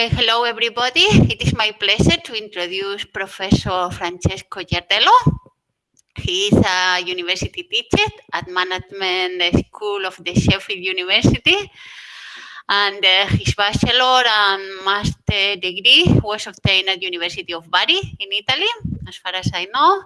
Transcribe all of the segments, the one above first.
Okay, hello everybody. It is my pleasure to introduce Professor Francesco Ciardiello. He is a university teacher at Management School of the Sheffield University. And uh, his bachelor and master degree was obtained at University of Bari in Italy, as far as I know.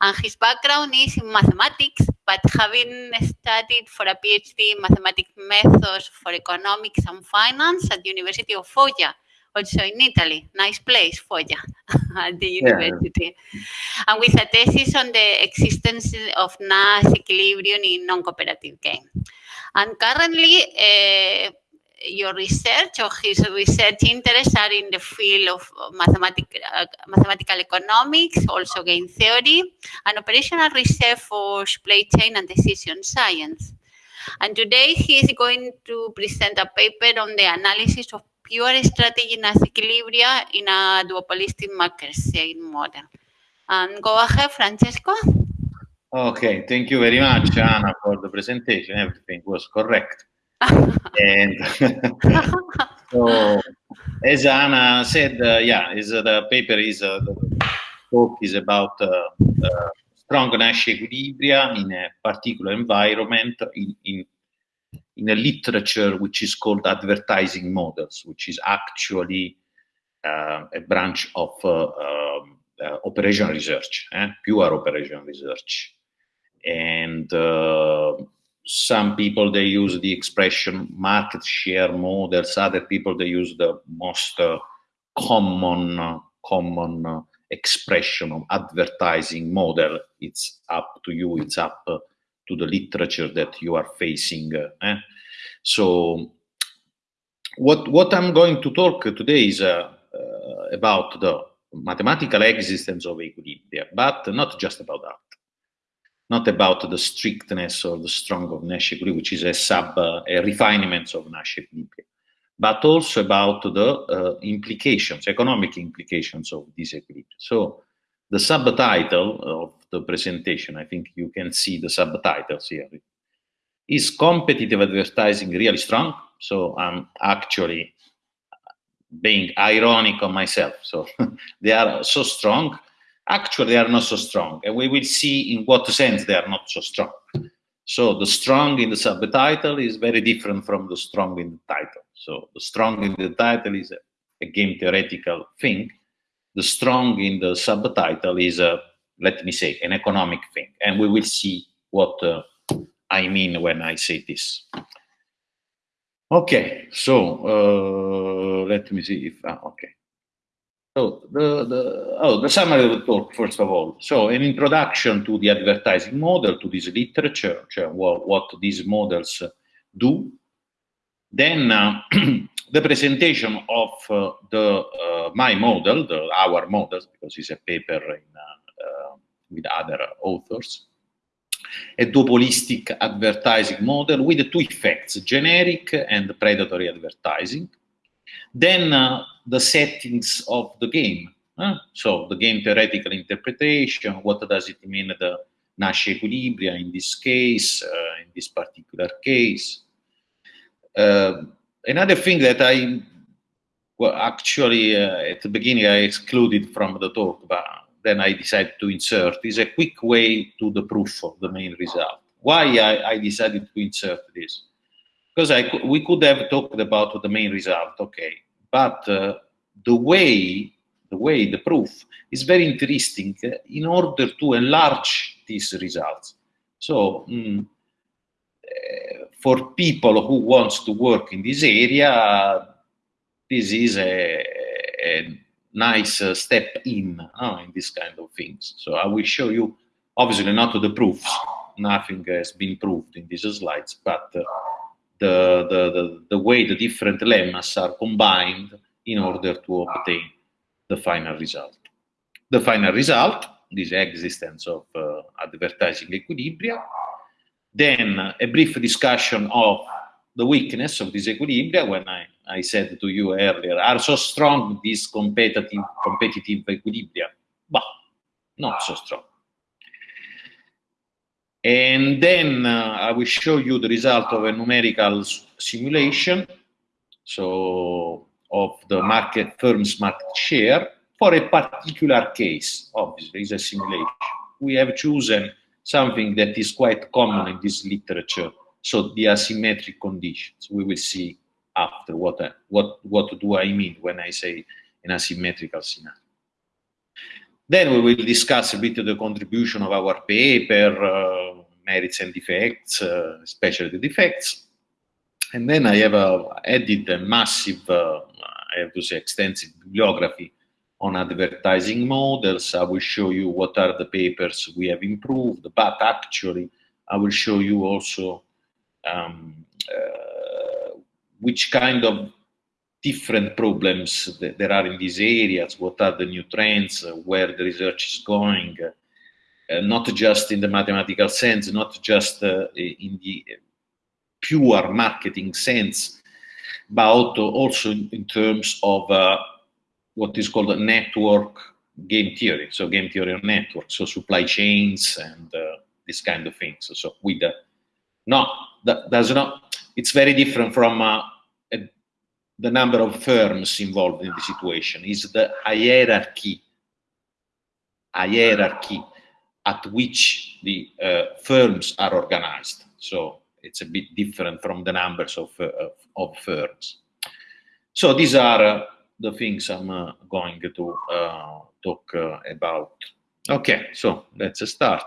And his background is in mathematics, but having studied for a PhD in mathematics methods for economics and finance at University of Foggia, also in Italy. Nice place, for Foggia, at the university. Yeah. And with a thesis on the existence of Nash equilibrium in non-cooperative game. And currently, uh, your research or his research interests are in the field of mathematic, uh, mathematical economics, also game theory, and operational research for supply chain and decision science. And today he is going to present a paper on the analysis of pure strategy in equilibria in a duopolistic market sharing model. And go ahead, Francesco. Okay, thank you very much, Anna, for the presentation. Everything was correct and so, as Anna said, uh, yeah, is uh, the paper is uh, the talk is about uh, uh, strong Nash equilibria in a particular environment in, in in a literature which is called advertising models, which is actually uh, a branch of um, operation research, eh? pure operation research, and some people they use the expression market share models. Other people they use the most uh, common uh, common uh, expression of advertising model. It's up to you. It's up uh, to the literature that you are facing uh, eh? so what what i'm going to talk today is uh, about the mathematical existence of equilibria but not just about that not about the strictness or the strong of Nash equilibrium, which is a sub, uh, a refinement of Nash equilibrium, but also about the uh, implications, economic implications of this equilibrium. So the subtitle of the presentation, I think you can see the subtitles here. Is competitive advertising really strong? So I'm actually being ironic on myself. So they are so strong actually they are not so strong. And we will see in what sense they are not so strong. So the strong in the subtitle is very different from the strong in the title. So the strong in the title is a, game theoretical thing. The strong in the subtitle is a, let me say, an economic thing. And we will see what uh, I mean when I say this. Okay, so uh, let me see if, uh, okay. So the, the, oh, the summary of the talk, first of all. So an introduction to the advertising model, to this literature, what, what these models do. Then uh, the presentation of uh, the uh, my model, the, our model, because it's a paper in, uh, with other authors. A duopolistic advertising model with two effects, generic and predatory advertising. Then uh, the settings of the game. So the game theoretical interpretation, what does it mean the Nash equilibria in this case, uh, in this particular case. Uh, another thing that I, well, actually uh, at the beginning I excluded from the talk, but then I decided to insert, is a quick way to the proof of the main result. Why I, I decided to insert this? Because I, we could have talked about the main result, okay, but uh, the way the way the proof is very interesting in order to enlarge these results so mm, uh, for people who wants to work in this area this is a, a nice uh, step in uh, in this kind of things. So i will show you obviously not the proofs. Nothing has been proved in these slides but uh, the, the, the, the way the different lemmas are combined in order to obtain the final result. The final result, this existence of uh, advertising equilibria, then a brief discussion of the weakness of this equilibria when I, I said to you earlier, are so strong these competitive, competitive equilibria? But not so strong. And then uh, I will show you the result of a numerical simulation. So of the market firm's market share for a particular case. Obviously, it's a simulation. We have chosen something that is quite common in this literature, so the asymmetric conditions. We will see after what what what do I mean when I say an asymmetrical scenario. Then we will discuss a bit of the contribution of our paper, uh, merits and defects, uh, especially the defects. And then I have uh, added a massive, uh, I have to say, extensive bibliography on advertising models. I will show you what are the papers we have improved, but actually I will show you also um, which kind of different problems that there are in these areas, what are the new trends, where the research is going, uh, not just in the mathematical sense, not just uh, in the pure marketing sense, but also in, terms of uh, what is called a network game theory. So game theory of networks, so supply chains and uh, this kind of things. So with the, no, that does not, it's very different from uh, a, the number of firms involved in the situation. Is the hierarchy, hierarchy at which the uh, firms are organized. So it's a bit different from the numbers of, uh, of firms. So these are uh, the things I'm uh, going to uh, talk about. Okay, so let's start.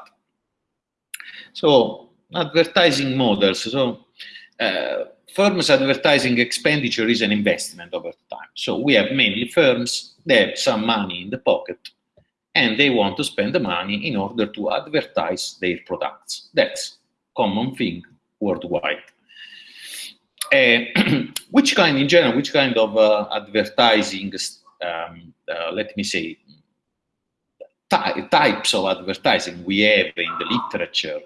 So advertising models. So uh, firms advertising expenditure is an investment over time. So we have mainly firms, they have some money in the pocket and they want to spend the money in order to advertise their products. That's common thing worldwide. Uh, which kind, in general, which kind of uh, advertising, um, uh, let me say, ty types of advertising we have in the literature?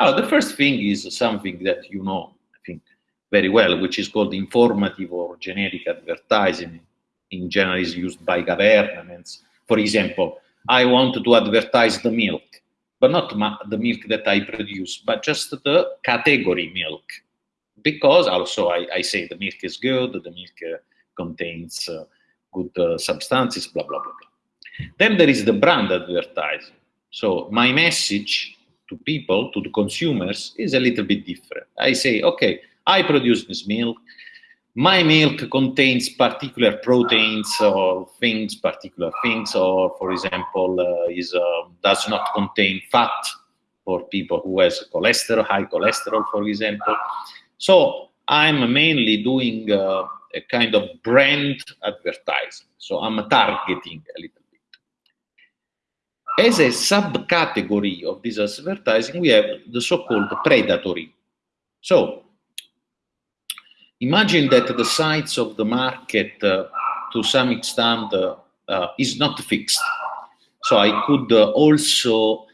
The first thing is something that you know, very well, which is called informative or generic advertising. In general, is used by governments. For example, I want to advertise the milk but not the milk that I produce, but just the category milk. Because also I, I say the milk is good, the milk uh, contains uh, good uh, substances, blah, blah, blah, blah. Then there is the brand advertising. So my message to people, to the consumers, is a little bit different. I say, okay, I produce this milk, my milk contains particular proteins or things, particular things, or for example, uh, is uh, does not contain fat for people who has cholesterol, high cholesterol, for example. So I'm mainly doing uh, a kind of brand advertising. So I'm targeting a little bit. As a subcategory of this advertising, we have the so-called predatory. So Imagine that the size of the market uh, to some extent uh, uh, is not fixed. So I could also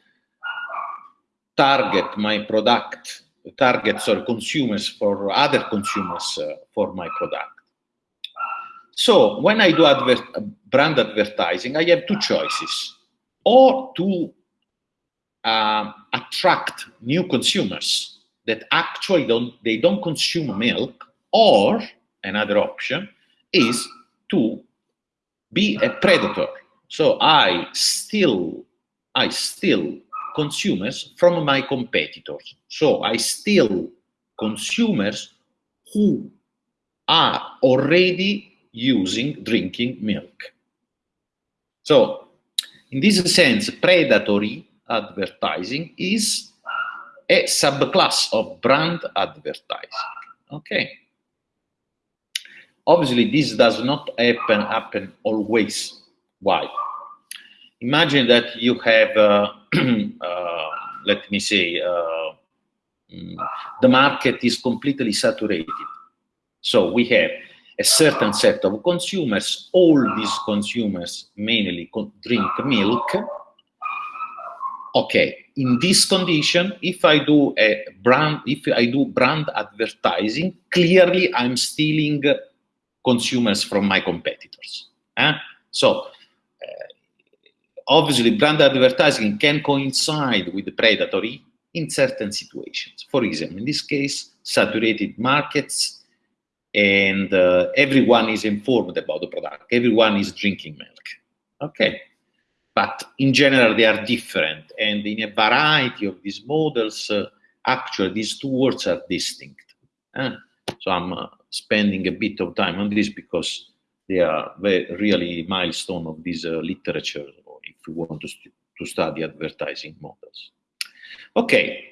target my product, target sorry, consumers for other consumers for my product. So when I do adver brand advertising, I have two choices. Or to uh, attract new consumers that actually don't, they don't consume milk, or another option is to be a predator. So I still, I steal consumers from my competitors. So I steal consumers who are already using drinking milk. So in this sense, predatory advertising is a subclass of brand advertising. Okay. Obviously, this does not happen, happen always. Why? Imagine that you have, uh, uh, let me say, uh, mm, the market is completely saturated. So we have a certain set of consumers. All these consumers mainly drink milk. Okay, in this condition, if I do a brand, if I do brand advertising, clearly I'm stealing consumers from my competitors. Eh? So uh, obviously brand advertising can coincide with the predatory in certain situations. For example, in this case, saturated markets, and uh, everyone is informed about the product. Everyone is drinking milk. Okay, but in general they are different, and in a variety of these models, uh, actually these two words are distinct. So I'm uh, spending a bit of time on this because they are very, really milestone of this uh, literature if we want to, st to study advertising models. Okay,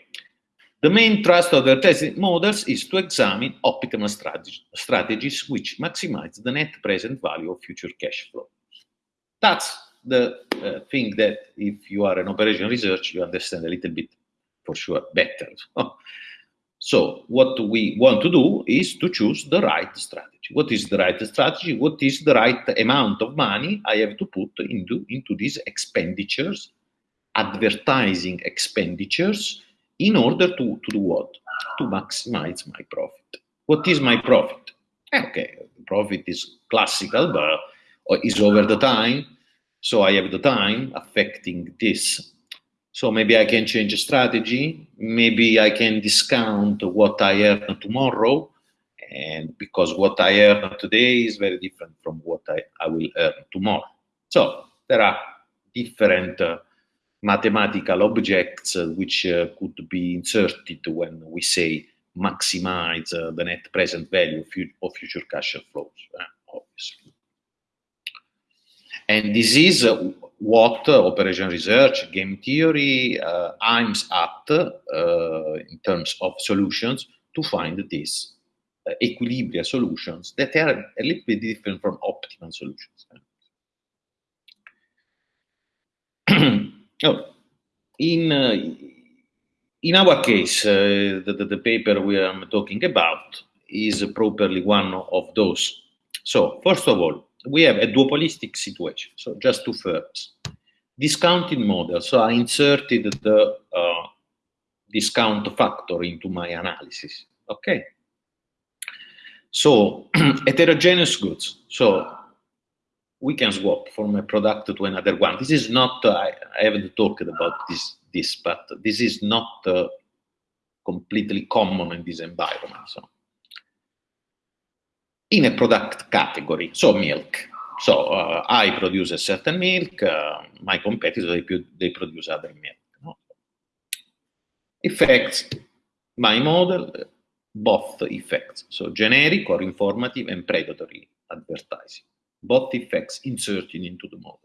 the main thrust of advertising models is to examine optimal strategy, strategies which maximize the net present value of future cash flow. That's the uh, thing that if you are an operation research, you understand a little bit for sure better. So what we want to do is to choose the right strategy. What is the right strategy? What is the right amount of money I have to put into, into these expenditures, advertising expenditures, in order to, to do what? To maximize my profit. What is my profit? Eh, okay, profit is classical, but is over the time. So I have the time affecting this so maybe I can change a strategy. Maybe I can discount what I earn tomorrow. And because what I earn today is very different from what I, I will earn tomorrow. So there are different uh, mathematical objects uh, which uh, could be inserted when we say maximize uh, the net present value of, future cash flows, uh, obviously. And this is uh, what operation research, game theory uh, aims at uh, in terms of solutions to find these uh, equilibrium solutions that are a little bit different from optimal solutions. oh, in uh, in our case, uh, the, the, paper we are talking about is properly one of those. So, first of all, we have a duopolistic situation, so just two firms. Discounting model, so I inserted the uh, discount factor into my analysis, okay? So, heterogeneous goods, so we can swap from a product to another one. This is not, uh, I, I, haven't talked about this, this, but this is not uh, completely common in this environment. So in a product category, so milk. So uh, I produce a certain milk, uh, my competitors, they, they produce other milk. No? Effects, my model, both effects, so generic or informative and predatory advertising. Both effects inserted into the model.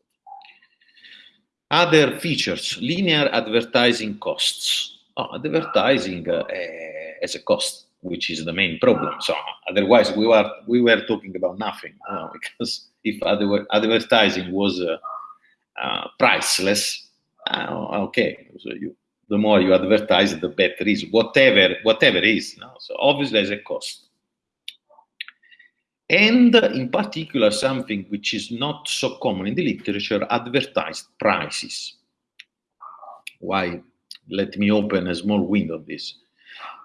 Other features, linear advertising costs. Oh, advertising uh, as a cost which is the main problem. So otherwise, we were we were talking about nothing because if advertising was uh, uh, priceless, uh, okay, so you the more you advertise, the better is whatever whatever is. So obviously, there's a cost. And in particular, something which is not so common in the literature, advertised prices. Why? Let me open a small window of this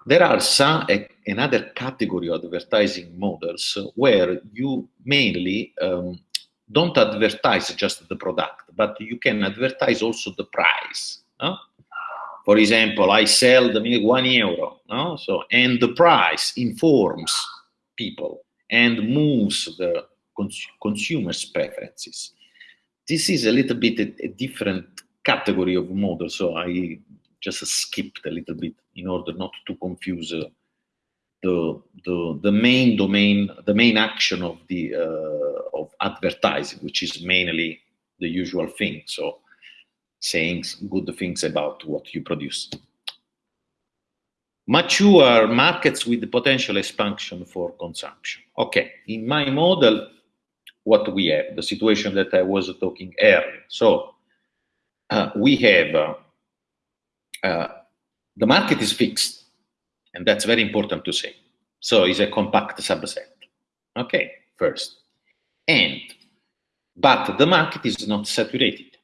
there are some another category of advertising models where you mainly um, don't advertise just the product, but you can advertise also the price. No? For example, I sell the milk one euro, no? so and the price informs people and moves the cons consumers' preferences. This is a little bit a, a different category of model, so I just skipped a little bit in order not to confuse uh, the, the, the main domain, the main action of the uh, of advertising, which is mainly the usual thing. So saying good things about what you produce. Mature markets with the potential expansion for consumption. Okay, in my model, what we have, the situation that I was talking earlier. So uh, we have uh, uh, the market is fixed, and that's very important to say. So it's a compact subset. Okay, first. And, but the market is not saturated.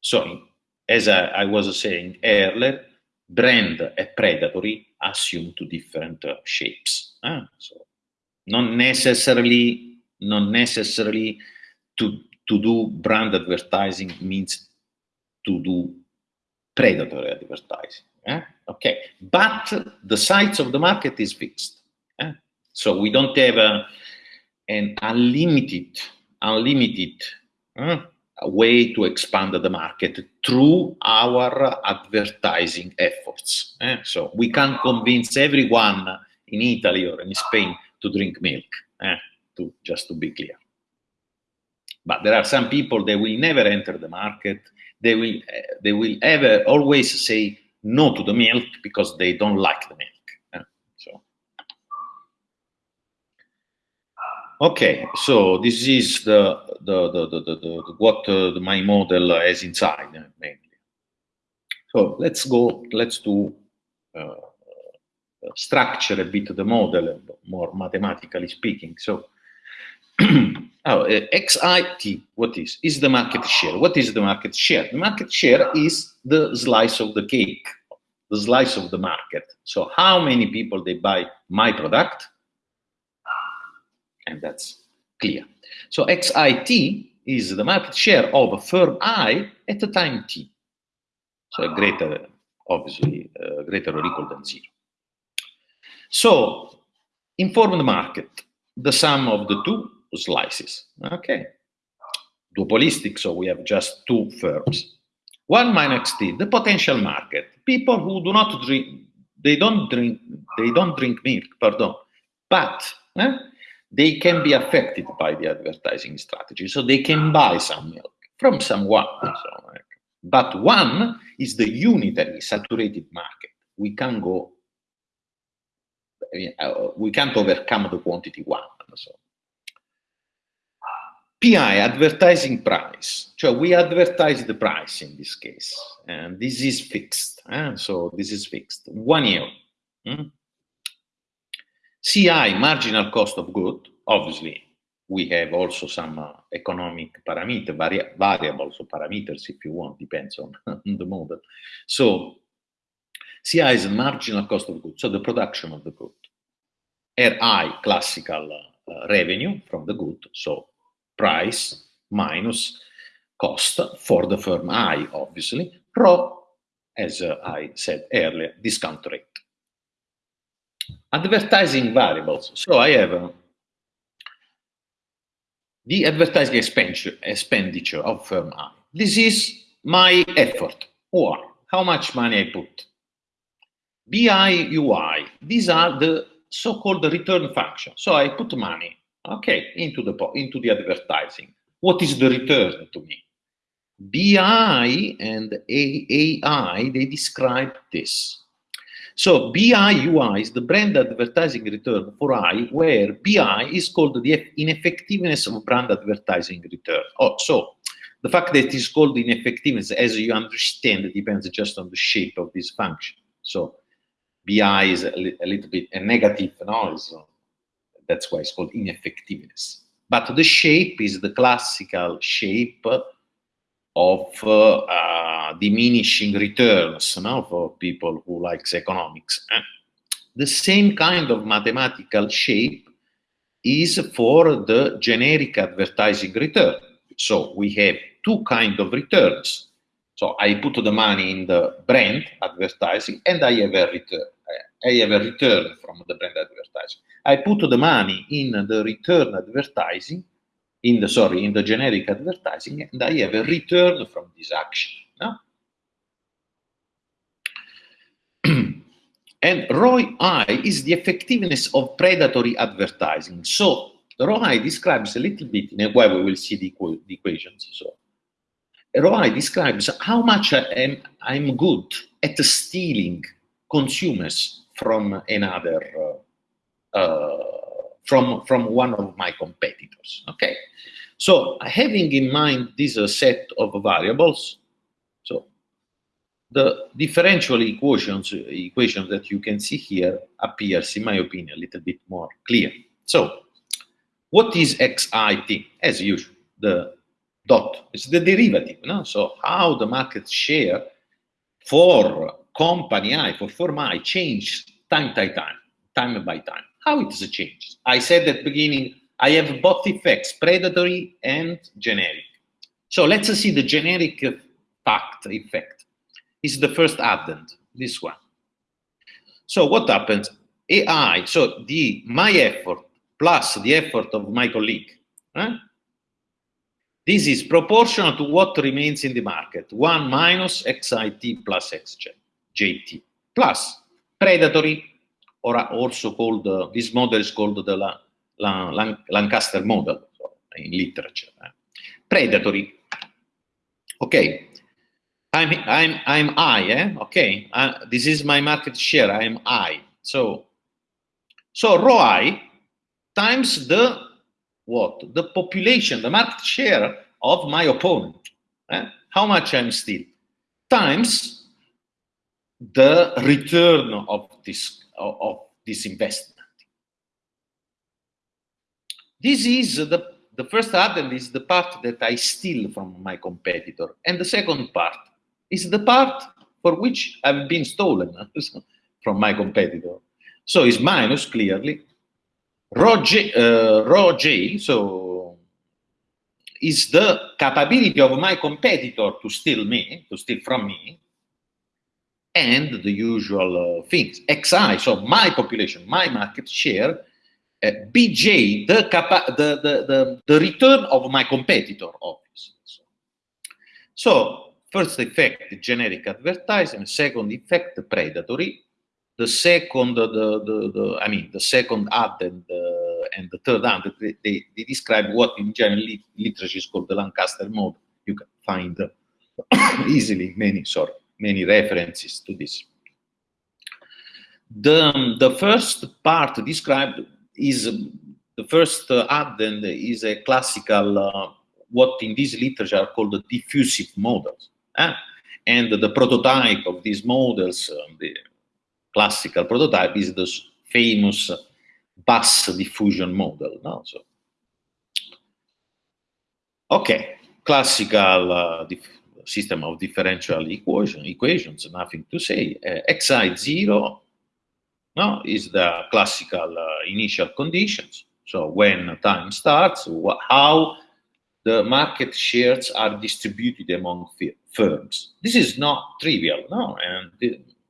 So, as I, I was saying earlier, brand and predatory assume two different uh, shapes. Uh, so, not necessarily, not necessarily to, to do brand advertising means to do predatory advertising. Eh? Okay, but the size of the market is fixed. Eh? So we don't have a, an unlimited, unlimited uh, way to expand the market through our advertising efforts. Eh? So we can't convince everyone in Italy or in Spain to drink milk, eh? to, just to be clear. But there are some people that will never enter the market. They will, uh, they will ever always say no to the milk because they don't like the milk. So, okay, so this is the the the the, the, the what uh, my model has inside uh, mainly. So let's go. Let's do. Uh, structure a bit the model, more mathematically speaking. So oh, uh, XIT, what is? Is the market share. What is the market share? The market share is the slice of the cake, the slice of the market. So how many people they buy my product? And that's clear. So XIT is the market share of a firm I at a time t. So a greater, obviously, greater or equal than zero. So inform the market, the sum of the two slices. Okay. Duopolistic, so we have just two firms. One minus t, the potential market. People who do not drink, they don't drink, they don't drink milk, pardon, but eh, they can be affected by the advertising strategy. So they can buy some milk from someone. So, but one is the unitary saturated market. We can go, uh, we can't overcome the quantity one. So PI, advertising price. So we advertise the price in this case, and this is fixed. Eh? So this is fixed, one year. Hmm? CI, marginal cost of good. Obviously, we have also some uh, economic parameter, vari variables or parameters, if you want, depends on the model. So CI is marginal cost of good, so the production of the good. RI, classical uh, revenue from the good, so price minus cost for the firm I, obviously, rho, as uh, I said earlier, discount rate. Advertising variables. So I have uh, the advertising expenditure, expenditure of firm I. This is my effort, or how much money I put. BI, UI, these are the so-called return function. So I put money okay, into the, into the advertising. What is the return to me? BI and AI, they describe this. So BI UI is the brand advertising return for I, where BI is called the ineffectiveness of brand advertising return. Oh, so the fact that it is called ineffectiveness, as you understand, depends just on the shape of this function. So BI is a, li a little bit a negative noise. That's why it's called ineffectiveness. But the shape is the classical shape of uh, uh, diminishing returns no, for people who likes economics. Eh? The same kind of mathematical shape is for the generic advertising return. So we have two kind of returns. So I put the money in the brand advertising and I have a return. Eh, I have a return from the brand advertising. I put the money in the return advertising, in the sorry, in the generic advertising, and I have a return from this action. No? and ROI is the effectiveness of predatory advertising. So ROI describes a little bit in a way we will see the, the equations. So ROI describes how much I am, I'm good at stealing consumers from another uh, uh, from, from one of my competitors, okay? So having in mind this uh, set of variables, so the differential equations, equation that you can see here appears, in my opinion, a little bit more clear. So what is XIT? As usual, the dot, it's the derivative, no? So how the market share for company I, for firm I, change time by time, time by time how it is changed. I said at the beginning, I have both effects, predatory and generic. So let's see the generic fact effect. Is the first addend, this one. So what happens? AI, so the my effort plus the effort of my colleague, eh? this is proportional to what remains in the market, 1 minus xit plus xjt, plus predatory, or also called, uh, this model is called the La, La, Lanchester model in literature. Eh? Predatory, okay, I'm, I'm, I'm I, eh? okay, uh, this is my market share, I'm I, so, so rho I times the, what, the population, the market share of my opponent, eh? how much I'm still, times the return of this, of, this investment. This is the, the first item is the part that I steal from my competitor. And the second part is the part for which I've been stolen from my competitor. So it's minus clearly. Rho J, uh, rho J, so is the capability of my competitor to steal me, to steal from me, and the usual uh, things. XI, so my population, my market share, uh, BJ, the, the, the, the, the return of my competitor, obviously. So, first effect, generic advertising, second effect, predatory, the second, the, the, the, I mean, the second ad and, uh, and the third ad, they, they, describe what in general literature is called the Lanchester model. You can find easily many, sorry, many references to this. The, the first part described is the first uh, addend is a classical, uh, what in this literature are called the diffusive models. Eh? And the prototype of these models, uh, the classical prototype is the famous Bass diffusion model. No? So, okay, classical uh, system of differential equation, equations, nothing to say. Uh, xi 0 no, is the classical uh, initial conditions. So when time starts, how the market shares are distributed among firms. This is not trivial, no, and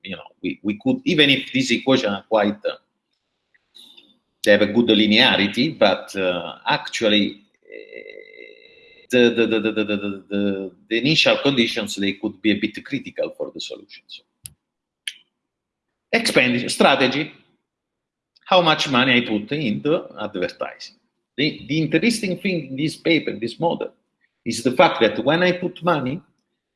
you know we, we could even if these equations are quite uh, they have a good linearity, but uh, actually the, the, the, the, the, the, the initial conditions they could be a bit critical for the solution. So expenditure strategy, how much money I put into advertising. The, the interesting thing in this paper, this model, is the fact that when I put money,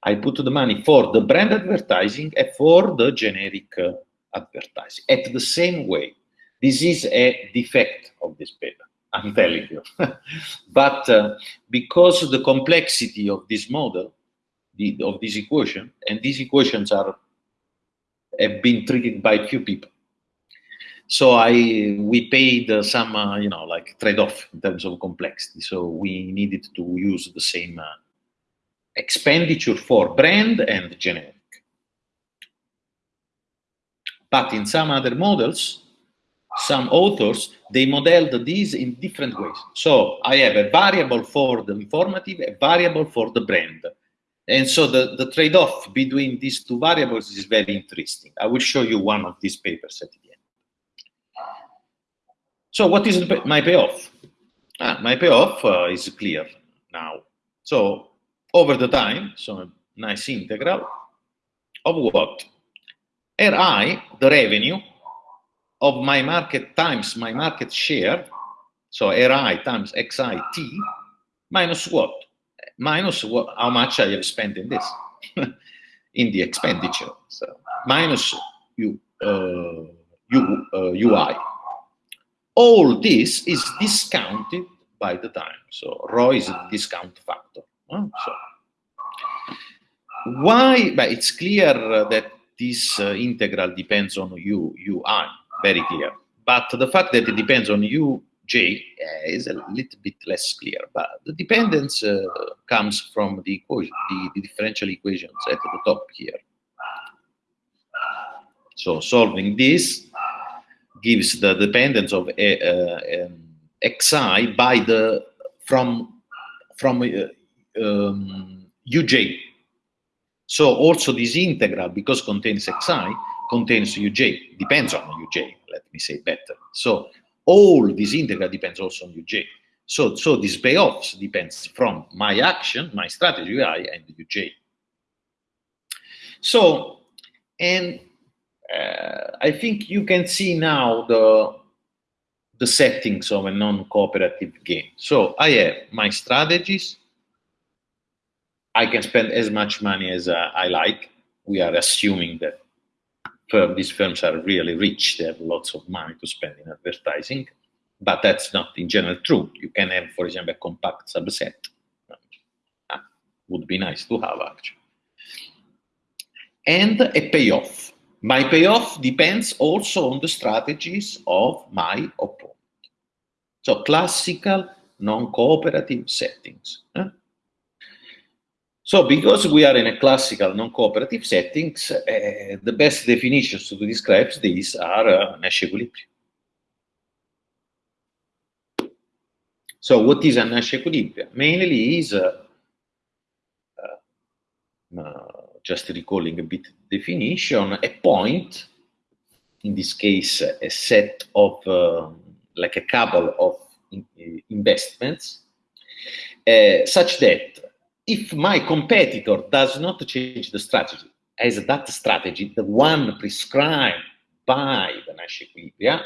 I put the money for the brand advertising and for the generic uh, advertising at the same way. This is a defect of this paper, I'm telling you. but uh, because the complexity of this model, the, of this equation, and these equations are have been treated by few people. So I we paid uh, some uh, you know like trade-off in terms of complexity. So we needed to use the same uh, expenditure for brand and generic. But in some other models, some authors, they modeled these in different ways. So I have a variable for the informative, a variable for the brand, and so the, the trade-off between these two variables is very interesting. I will show you one of these papers at the end. So what is the, my payoff? Ah, my payoff uh, is clear now. So over the time, so a nice integral of what? Ri, the revenue of my market times my market share, so Ri times Xit minus what? minus what, how much I have spent in this, in the expenditure. So minus U, uh, U, uh, UI. All this is discounted by the time. So rho is a discount factor. So why? But it's clear that this uh, integral depends on U, UI, very clear. But the fact that it depends on U J uh, is a little bit less clear, but the dependence uh, comes from the, equation, the, the, differential equations at the top here. So solving this gives the dependence of a, uh, um, xi by the from from uh, um, uj. So also this integral, because contains xi, contains uj, depends on uj, let me say better. So all this integral depends also on uj. So, so this payoffs depends from my action, my strategy i, and uj. So, and uh, I think you can see now the the settings of a non-cooperative game. So I have my strategies. I can spend as much money as uh, I like. We are assuming that firm, these firms are really rich. They have lots of money to spend in advertising, but that's not in general true. You can have, for example, a compact subset. Uh, would be nice to have actually. And a payoff. My payoff depends also on the strategies of my opponent. So classical non-cooperative settings. Eh? So because we are in a classical non-cooperative settings, uh, the best definitions to describe these are uh, Nash equilibrium. So what is a Nash equilibrium? Mainly is, uh, just recalling a bit definition, a point, in this case, a set of, uh, like a couple of in, investments, such that if my competitor does not change the strategy, as that strategy, the one prescribed by the Nash equilibria,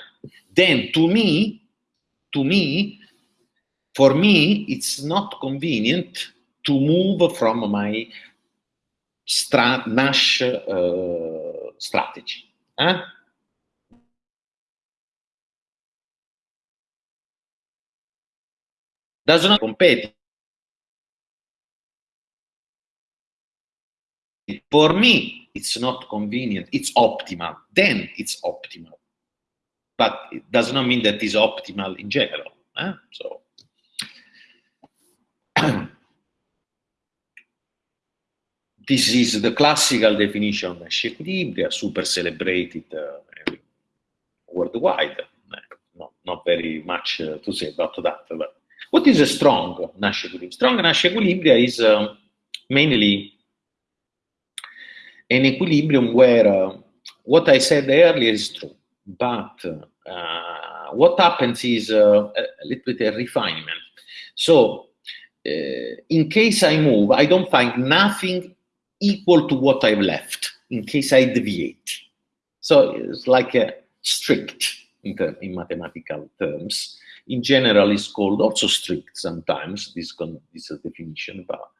then to me, to me, for me, it's not convenient to move from my stra Nash uh, strategy. Eh? Does not compete. For me, it's not convenient. It's optimal. Then it's optimal. But it does not mean that it's optimal in general. Eh? So this is the classical definition of Nash super celebrated uh, worldwide. No, not very much uh, to say about that. But what is a strong Nash equilibrium? Strong Nash equilibria is uh, mainly an equilibrium where uh, what I said earlier is true, but uh, what happens is uh, a little bit a refinement. So in case I move, I don't find nothing equal to what I've left in case I deviate. So it's like a strict in, term, in mathematical terms. In general, it's called also strict sometimes, this, this definition, but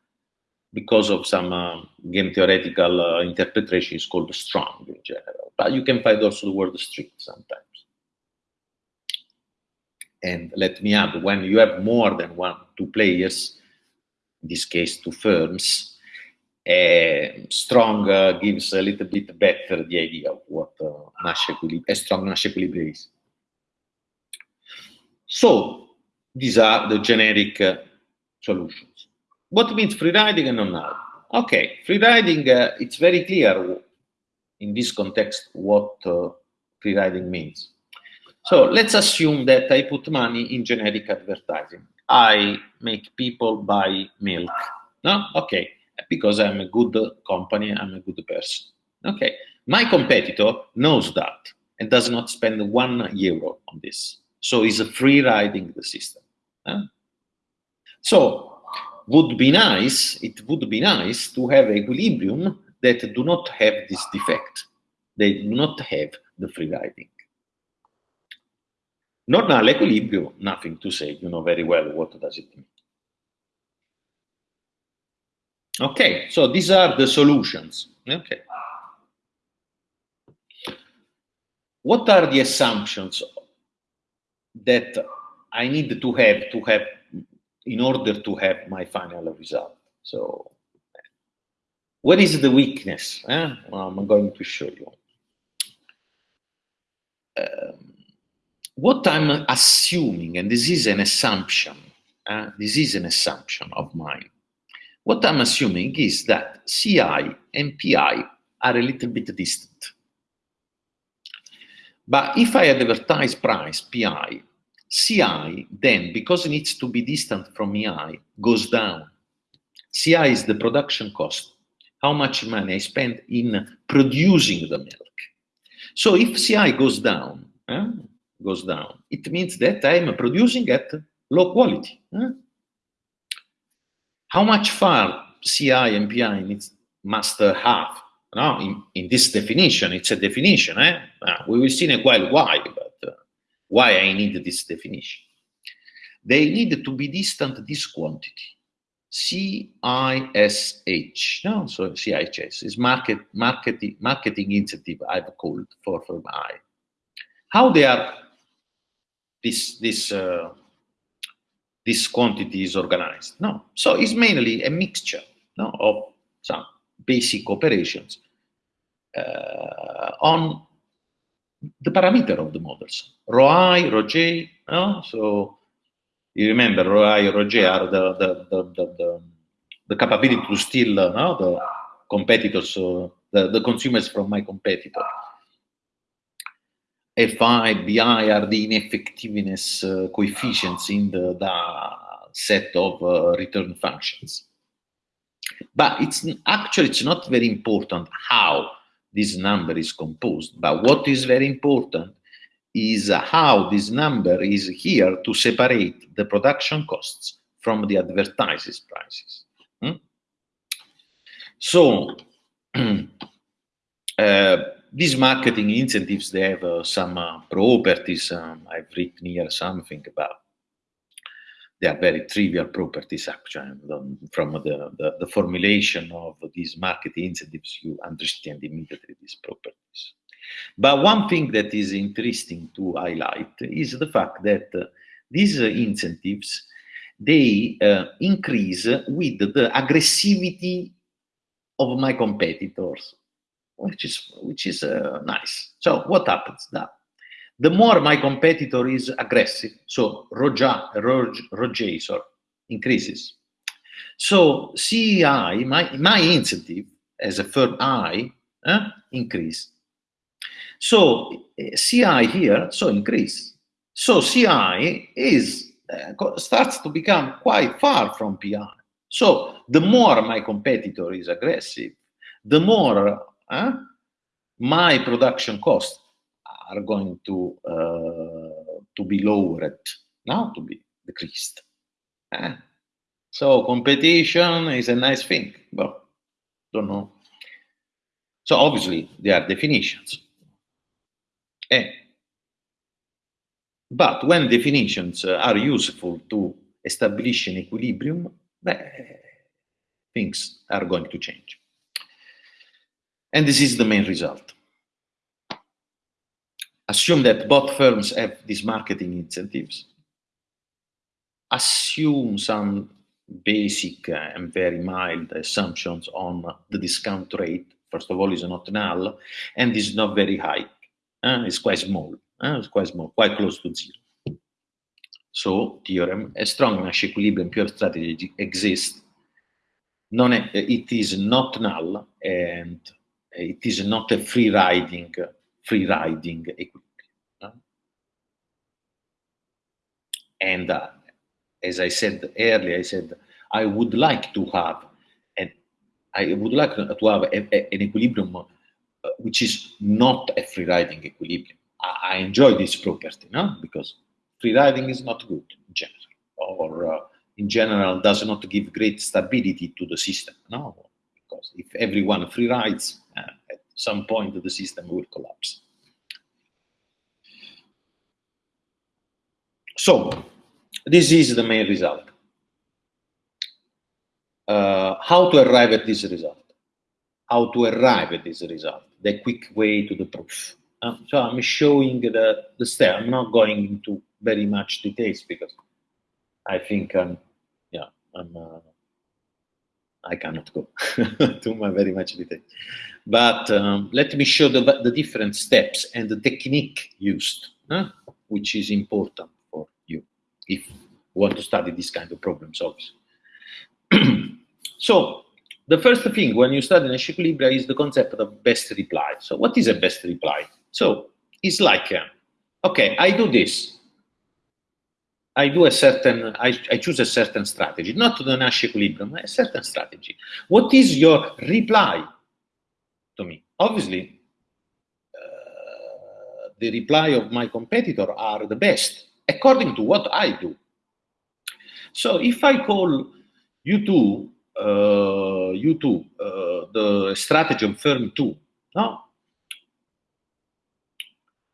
because of some uh, game theoretical uh, interpretation, it's called strong in general. But you can find also the word strict sometimes. And let me add, when you have more than one, two players, in this case two firms, uh, strong uh, gives a little bit better the idea of what uh, Nash equilibrium, a strong Nash equilibrium is. So these are the generic uh, solutions. What means free riding and non-null? Okay, free riding, uh, it's very clear in this context what uh, free riding means. So let's assume that I put money in generic advertising. I make people buy milk. No? Okay because I'm a good company, I'm a good person. Okay, my competitor knows that and does not spend one euro on this. So it's a free riding the system. Huh? So would be nice, it would be nice to have equilibrium that do not have this defect. They do not have the free riding. Normal equilibrium, nothing to say, you know very well what does it mean. Okay, so these are the solutions. Okay. What are the assumptions that I need to have to have in order to have my final result? So, what is the weakness? Eh? Well, I'm going to show you. Um, what I'm assuming, and this is an assumption, uh, this is an assumption of mine, what I'm assuming is that CI and PI are a little bit distant. But if I advertise price, PI, CI then, because it needs to be distant from EI, goes down. CI is the production cost, how much money I spend in producing the milk. So if CI goes down, eh, goes down, it means that I'm producing at low quality. Eh? How much far CI and PI needs, must have? No, in, in, this definition, it's a definition. Eh? We will see in a while why, but why I need this definition. They need to be distant this quantity. CISH, no, so CIHS is market, marketing, marketing incentive I've called for, for I. How they are, this, this, uh, this quantity is organized? No, so it's mainly a mixture no, of some basic operations uh, on the parameter of the models, rho i, rho j, no? so you remember rho i, rho j are the, the, the, the, the capability to steal no? the competitors, uh, the, the consumers from my competitor. Fi, Bi are the ineffectiveness uh, coefficients in the, the set of uh, return functions. But it's actually it's not very important how this number is composed. But what is very important is how this number is here to separate the production costs from the advertising prices. Hmm? So, uh, these marketing incentives, they have uh, some uh, properties. Um, I've written here something about they are very trivial properties actually from the, the, the, formulation of these market incentives you understand immediately these properties. But one thing that is interesting to highlight is the fact that uh, these uh, incentives they uh, increase with the aggressivity of my competitors which is which is uh, nice. So what happens now the more my competitor is aggressive, so Roja, Roj, increases. So CI, my, my incentive as a firm I, eh, increase. So CI here, so increase. So CI is uh, starts to become quite far from PI. So the more my competitor is aggressive, the more uh, my production cost are going to uh, to be lowered, now to be decreased. Eh? So competition is a nice thing, but don't know. So obviously there are definitions. Eh. But when definitions are useful to establish an equilibrium, things are going to change. And this is the main result assume that both firms have these marketing incentives, assume some basic and very mild assumptions on the discount rate. First of all, is not null and is not very high. Uh, it's quite small. Uh, it's quite small, quite close to zero. So, theorem: a strong Nash equilibrium pure strategy exists. Non it is not null and it is not a free riding free riding equilibrium. And uh, as I said earlier, I said I would like to have, and I would like to have a, a, an equilibrium uh, which is not a free riding equilibrium. I, I, enjoy this property, no? Because free riding is not good in general, or uh, in general does not give great stability to the system, no? Because if everyone free rides, uh, some point the system will collapse. So, this is the main result. Uh, how to arrive at this result? How to arrive at this result? The quick way to the proof. Uh, so I'm showing the, the step. I'm not going into very much details because I think I'm, yeah, I'm, uh, I cannot go to my very much detail. But um, let me show the, the different steps and the technique used, which is important if you want to study this kind of problem obviously. so the first thing when you study Nash equilibria is the concept of best reply. So what is a best reply? So it's like, uh, okay, I do this. I do a certain, I, I choose a certain strategy, not the Nash equilibrium, a certain strategy. What is your reply to me? Obviously, uh, the reply of my competitor are the best according to what I do. So if I call U2, uh, U2, uh, the strategy of firm 2, no?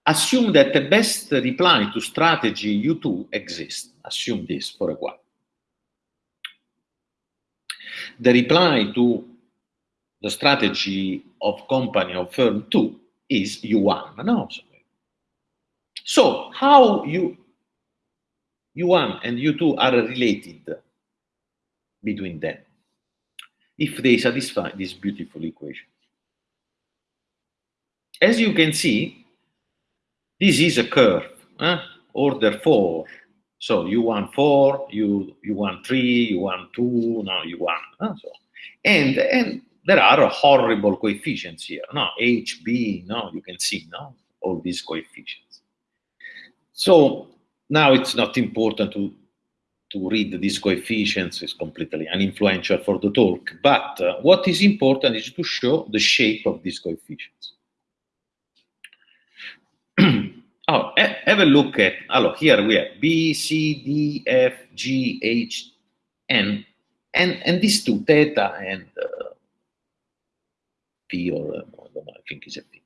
Assume that the best reply to strategy U2 exists. Assume this for a while. The reply to the strategy of company of firm 2 is U1. No? So how you U1 and U2 are related between them if they satisfy this beautiful equation. As you can see, this is a curve, eh? order 4. So U1 4, U, U1 3, U1 2, now U1. Eh? So, and, and there are horrible coefficients here. No, H, B, no, you can see, no, all these coefficients. So now it's not important to to read these coefficients is completely uninfluential for the talk. But uh, what is important is to show the shape of these coefficients. oh, have a look at, oh, here we have B, C, D, F, G, H, N, and, and these two, theta and uh, P, or uh, I don't know, I think it's a P.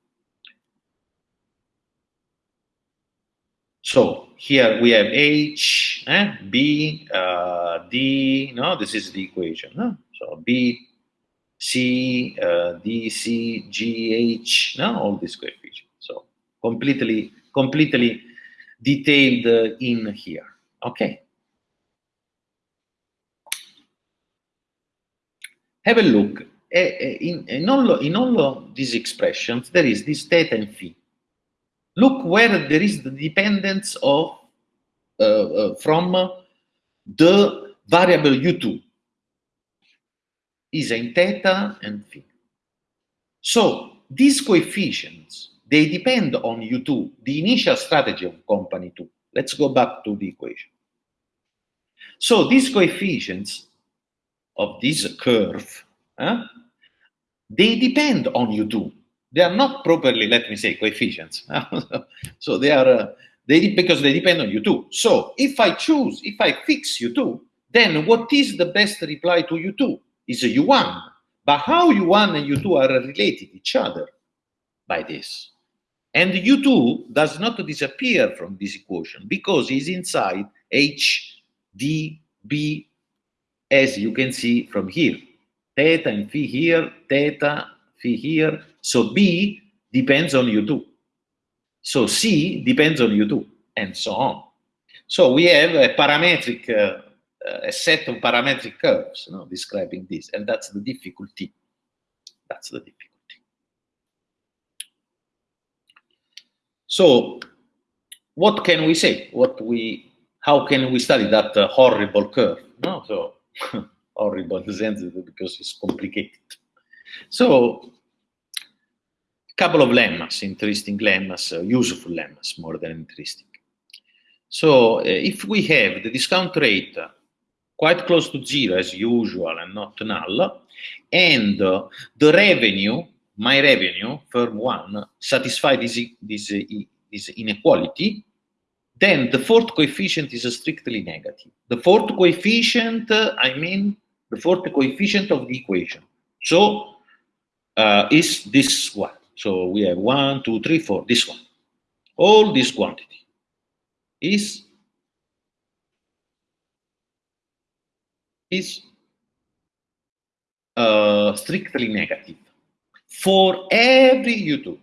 So here we have H, eh, B, uh, D, no, this is the equation. No? So B, C, uh, D, C, G, H, no, all these coefficients. So completely, completely detailed uh, in here. Okay. Have a look. In, in, all, in all these expressions, there is this theta and phi. Look where there is the dependence of uh, uh, from the variable u2 is in theta and phi. So these coefficients, they depend on u2, the initial strategy of company 2. Let's go back to the equation. So these coefficients of this curve, they depend on u2 they are not properly, let me say, coefficients. so they are, uh, they because they depend on U2. So if I choose, if I fix U2, then what is the best reply to U2? Is a U1. But how U1 and U2 are related each other? By this. And U2 does not disappear from this equation because it's inside H, D, B, as you can see from here. Theta and phi here, theta, here, so B depends on U2. So C depends on U2, and so on. So we have a parametric, uh, a set of parametric curves you know, describing this, and that's the difficulty. That's the difficulty. So what can we say? What we, how can we study that uh, horrible curve? No, so horrible sense because it's complicated. So a couple of lemmas, interesting lemmas, uh, useful lemmas more than interesting. So uh, if we have the discount rate quite close to zero as usual and not null, and uh, the revenue, my revenue, firm one, satisfy this, this, this inequality, then the fourth coefficient is strictly negative. The fourth coefficient, I mean, the fourth coefficient of the equation. So uh, is this one. So we have one, two, three, four, this one. All this quantity is is uh, strictly negative for every U2.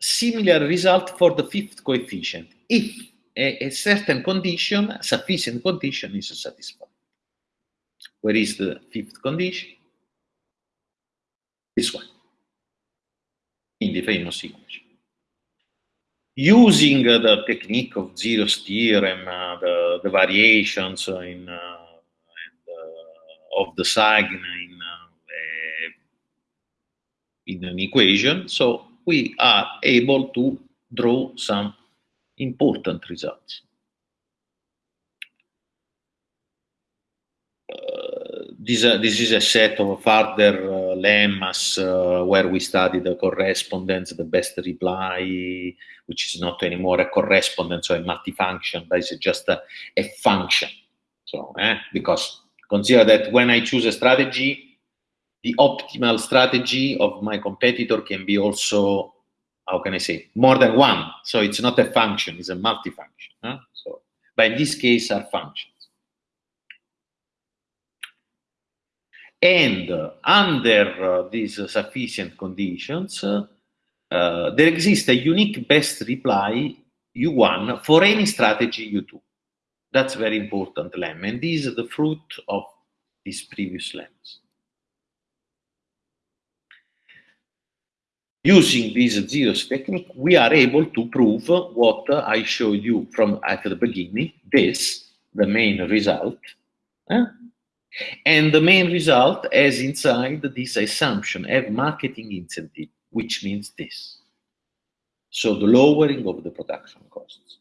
Similar result for the fifth coefficient if a, a certain condition, sufficient condition is satisfied. Where is the fifth condition? this one in the famous equation. Using uh, the technique of Zeno's theorem, uh, the, the, variations in, uh, of the sign in, uh, in an equation, so we are able to draw some important results. This, uh, this is a set of further uh, lemmas uh, where we study the correspondence, the best reply, which is not anymore a correspondence or a multifunction, but it's just a, a function. So, eh, because consider that when I choose a strategy, the optimal strategy of my competitor can be also, how can I say, more than one. So it's not a function, it's a multifunction. Huh? So, but in this case are functions. And under uh, these sufficient conditions, uh, there exists a unique best reply U1 for any strategy U2. That's very important lemma, and this is the fruit of these previous lemmas. Using this zeros technique, we are able to prove what I showed you from at the beginning, this, the main result, eh? And the main result has inside this assumption have marketing incentive, which means this. So the lowering of the production costs.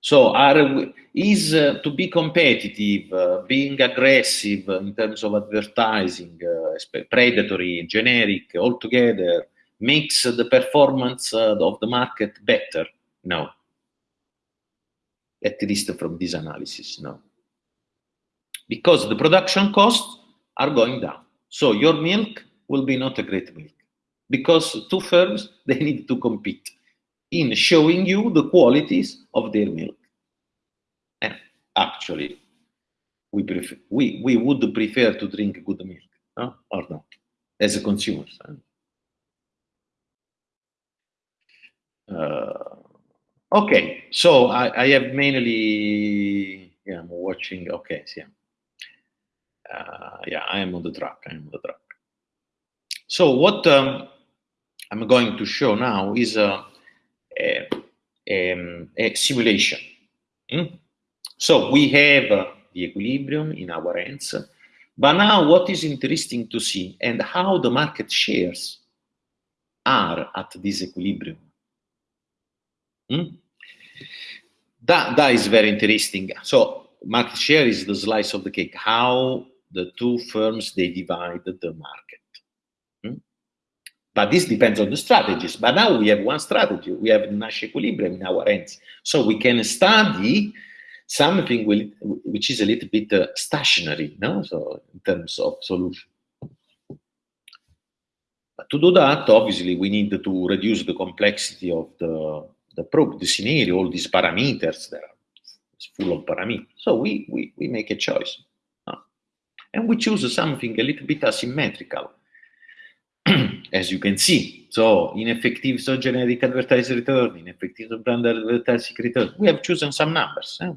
So are, is uh, to be competitive, uh, being aggressive in terms of advertising, uh, predatory, generic, altogether, makes the performance uh, of the market better? No. At least from this analysis, no because the production costs are going down. So your milk will be not a great milk because two firms, they need to compete in showing you the qualities of their milk. And actually, we, prefer, we, we would prefer to drink good milk, no? or not, as a consumer. Uh, okay, so I, I have mainly, yeah, I'm watching, okay, yeah uh, yeah, I am on the track. I am on the track. So what um, I'm going to show now is a, a, a, a simulation. Mm? So we have uh, the equilibrium in our hands, but now what is interesting to see and how the market shares are at this equilibrium. Mm? That, that is very interesting. So market share is the slice of the cake. How the two firms, they divide the market. Hmm? But this depends on the strategies. But now we have one strategy. We have Nash equilibrium in our hands. So we can study something which is a little bit uh, stationary, no? So in terms of solution. But to do that, obviously, we need to reduce the complexity of the, the probe, the scenario, all these parameters there. It's full of parameters. So we, we, we make a choice and we choose something a little bit asymmetrical, as you can see. So ineffective so generic advertising return, ineffective brand advertising return. We have chosen some numbers. Eh?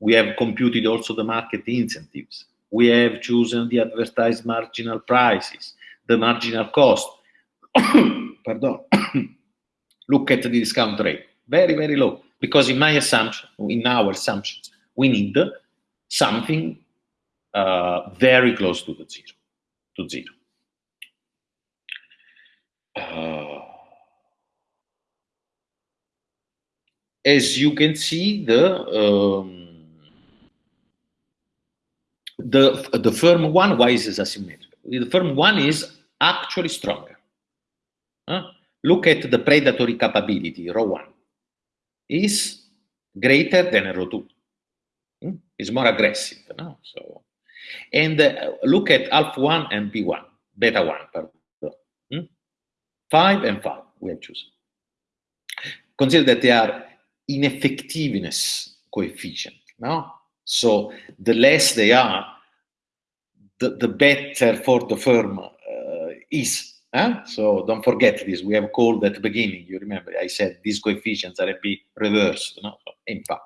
We have computed also the market incentives. We have chosen the advertised marginal prices, the marginal cost. Pardon. Look at the discount rate. Very, very low. Because in my assumption, in our assumptions, we need something uh, very close to the zero, to zero. Uh, as you can see, the um, the the firm one, why is this asymmetrical? The firm one is actually stronger. Huh? Look at the predatory capability, rho one, is greater than rho two. Hmm? It's more aggressive. No? So and uh, look at alpha 1 and B1, beta 1, pardon. Hmm? 5 and 5 we have chosen. Consider that they are ineffectiveness coefficient, no? So the less they are, the, the better for the firm uh, is. Huh? So don't forget this. We have called at the beginning. You remember I said these coefficients are a bit reversed. No? In fact,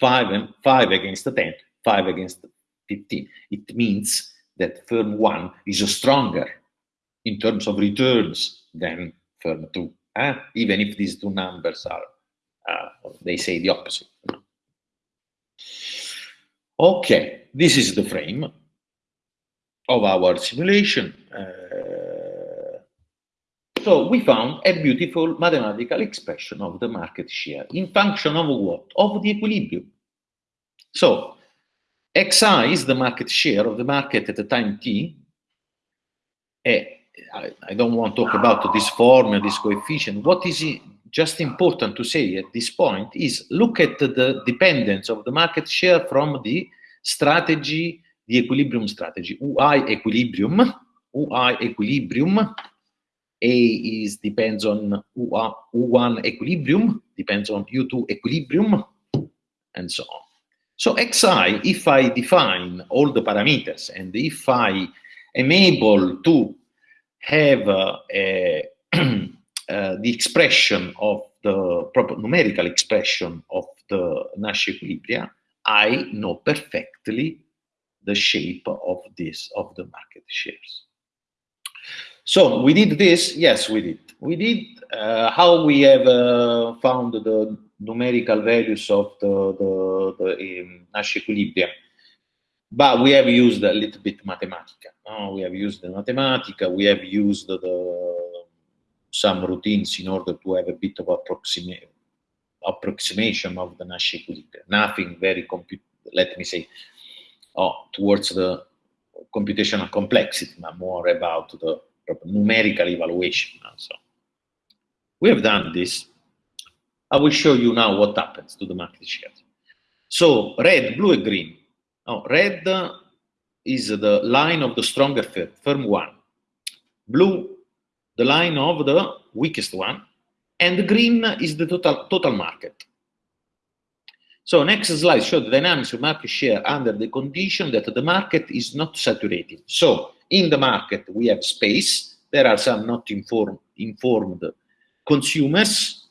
five and five against the ten, five against 15. It means that firm 1 is stronger in terms of returns than firm 2, eh? even if these two numbers are, uh, they say the opposite. Okay, this is the frame of our simulation. Uh, so we found a beautiful mathematical expression of the market share in function of what? Of the equilibrium. So xi is the market share of the market at the time t, eh, I, I, don't want to talk about this formula, this coefficient. What is just important to say at this point is look at the dependence of the market share from the strategy, the equilibrium strategy, UI equilibrium, UI equilibrium. A is depends on U1 equilibrium, depends on U2 equilibrium, and so on. So xi, if I define all the parameters and if I am able to have uh, a, uh, the expression of the proper numerical expression of the Nash equilibria, I know perfectly the shape of this, of the market shares. So we did this? Yes, we did. We did uh, how we have uh, found the numerical values of the, the, the um, Nash equilibrium. But we have used a little bit Mathematica. No? We have used the Mathematica, we have used the, some routines in order to have a bit of approxima approximation of the Nash equilibrium. Nothing very, let me say, oh, towards the computational complexity, but more about the numerical evaluation. So we have done this. I will show you now what happens to the market shares. So red, blue, and green. Oh, red is the line of the stronger firm, firm one. Blue, the line of the weakest one. And green is the total, total market. So next slide shows the dynamics of market share under the condition that the market is not saturated. So in the market, we have space. There are some not informed, informed consumers.